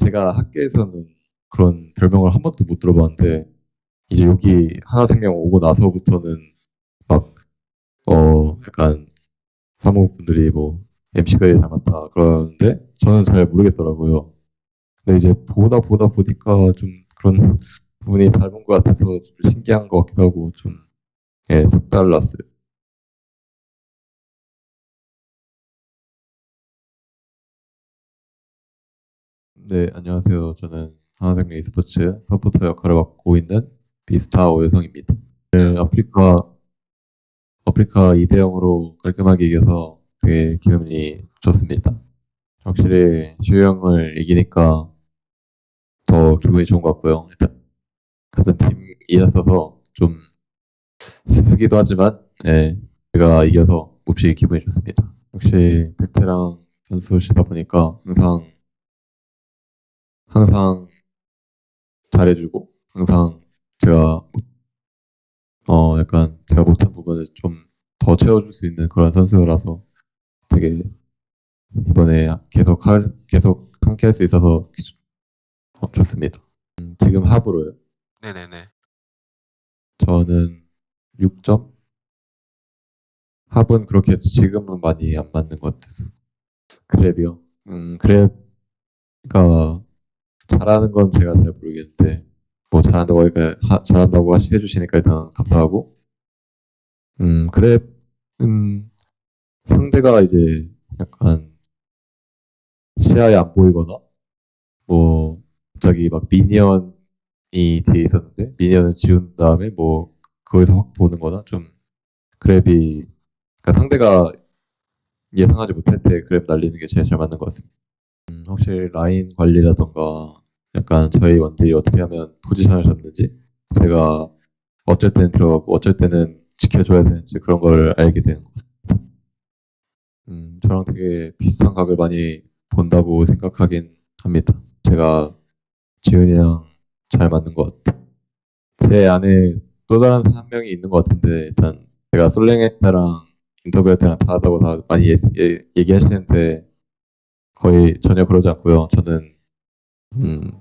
제가 학교에서는 그런 별명을 한 번도 못 들어봤는데 이제 여기 하나생명 오고 나서부터는 막 어 약간 사무분들이 뭐 MC가 닮았다 그러는데 저는 잘 모르겠더라고요. 근데 이제 보다 보다 보니까 좀 그런 부분이 닮은 것 같아서 좀 신기한 것 같기도 하고 좀 예, 색달랐어요. 네, 안녕하세요. 저는 하나생명 e스포츠 서포터 역할을 맡고 있는 비스타 오여성입니다. 네, 아프리카 아프리카 2대 0으로 깔끔하게 이겨서 되게 기분이 좋습니다. 확실히 지우 형을 이기니까 더 기분이 좋은 것 같고요. 일단 같은 팀이었어서 좀 슬프기도 하지만 예, 제가 이겨서 몹시 기분이 좋습니다. 역시 베테랑 선수시다 보니까 항상 항상 잘해주고 항상 제가 어 약간 제가 못한 부분을 좀 더 채워줄 수 있는 그런 선수라서 되게 이번에 계속 하, 계속 함께 할 수 있어서 어, 좋습니다. 음, 지금 합으로요. 네네네. 저는 6점? 합은 그렇게 지금은 많이 안 맞는 것 같아서. 그랩이요? 음, 그랩가 잘하는 건 제가 잘 모르겠는데, 뭐 잘한다고, 하니까, 하- 잘한다고 하시- 해주시니까 일단 감사하고, 음, 그랩은 상대가 이제 약간 시야에 안 보이거나, 뭐, 갑자기 막 미니언이 뒤에 있었는데, 미니언을 지운 다음에 뭐, 거기서 확 보는 거나 좀, 그랩이, 그러니까 상대가 예상하지 못할 때 그랩 날리는 게 제일 잘 맞는 것 같습니다. 음, 확실히 라인 관리라던가, 약간 저희 원딜이 어떻게 하면 포지션을 잡는지, 제가 어쩔 때는 들어가고, 어쩔 때는 지켜줘야 되는지 그런 걸 알게 되는 것 같습니다. 음, 저랑 되게 비슷한 각을 많이 본다고 생각하긴 합니다. 제가 지훈이랑 잘 맞는 것 같아요. 제 안에 또 다른 한 명이 있는 것 같은데 일단 제가 솔랭할 때랑 인터뷰할 때랑 다르다고 다 많이 예, 예, 얘기하시는데 거의 전혀 그러지 않고요. 저는 음,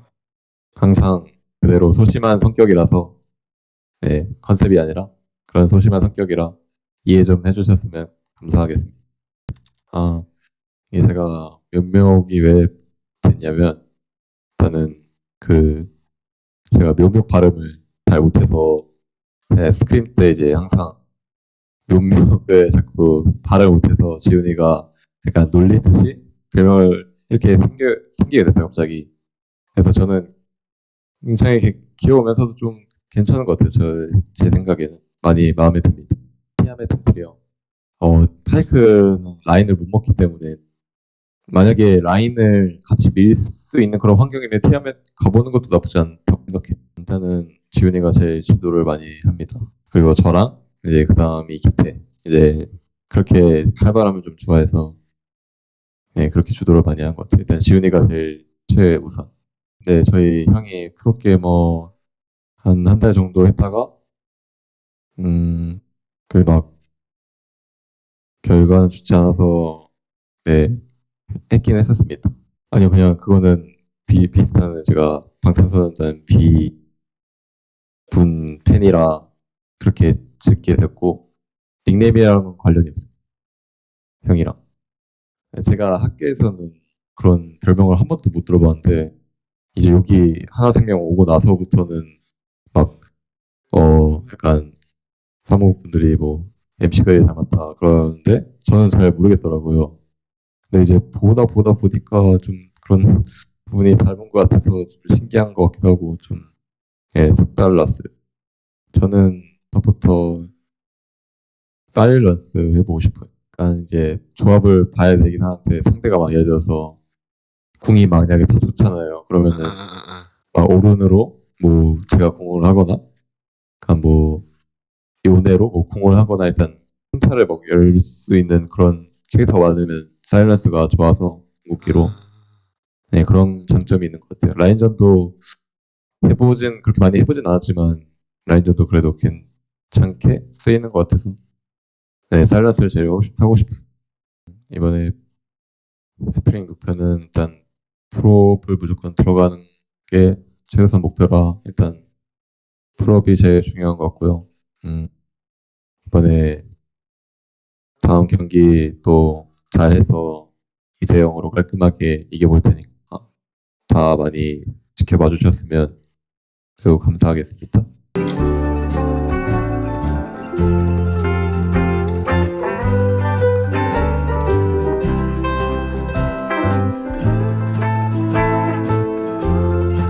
항상 그대로 소심한 성격이라서 네, 컨셉이 아니라 그런 소심한 성격이라 이해 좀 해주셨으면 감사하겠습니다. 아, 이게 제가 면목이 왜 됐냐면 일단은 그 제가 묘목 발음을 잘 못해서 네, 스크림 때 이제 항상 묘목을 자꾸 발음 못해서 지훈이가 약간 놀리듯이 별명을 이렇게 생겨, 생기게 됐어요 갑자기 그래서 저는 굉장히 개- 귀여우면서도 좀 괜찮은 것 같아요 저, 제 생각에는 많이 마음에 듭니다 티아메 템트리요 어, 파이크는 라인을 못 먹기 때문에 만약에 라인을 같이 밀 수 있는 그런 환경이면 티아멧 가보는 것도 나쁘지 않다고 생각해요. 일단은 지훈이가 제일 지도를 많이 합니다. 그리고 저랑 이제 그 다음이 기태. 이제 그렇게 칼바람을 좀 좋아해서 네, 그렇게 주도를 많이 한 것 같아요. 일단 지훈이가 제일 최우선. 네, 저희 형이 프로게이머 한 한 달 정도 했다가 음, 그 막 결과는 좋지 않아서 네, 했긴 했었습니다. 아니요, 그냥 그거는 비, 비슷한 제가 방탄소년단 비 분 팬이라 그렇게 짓게 됐고 닉네임이랑은 관련이 없어요. 형이랑. 제가 학교에서는 그런 별명을 한 번도 못 들어봤는데 이제 여기 하나생명 오고 나서부터는 막 어 약간 사무분들이 뭐 MC가 닮았다 그러는데 저는 잘 모르겠더라고요. 근데 이제 보다 보다 보니까 좀 그런 부분이 닮은 것 같아서 좀 신기한 것 같기도 하고 좀 예, 색달랐어요. 저는 더부터 사일런스 해보고 싶어요. 그러니까 이제 조합을 봐야 되긴 하는데 상대가 막 예를 들어서 궁이 만약에 더 좋잖아요. 그러면은 응, 응, 응, 응. 막 오른으로 뭐 제가 공을 하거나 그러니까 뭐 요네로 뭐 공을 하거나 일단 hun타를 막 열 수 있는 그런 캐릭터가 많으면 사일런스가 좋아서 궁극기로 네, 그런 장점이 있는 것 같아요. 라인전도 해보진 그렇게 많이 해보진 않았지만 라인전도 그래도 괜찮게 쓰이는 것 같아서 네, 사일런스를 제일 하고 싶- 하고 싶었어요. 이번에 스프링 목표는 일단 프로업을 무조건 들어가는 게 최우선 목표라 일단 프로업이 제일 중요한 것 같고요. 음, 이번에 다음 경기 또 잘해서 2대 0으로 깔끔하게 이겨볼 테니까 다 많이 지켜봐 주셨으면 매우 감사하겠습니다.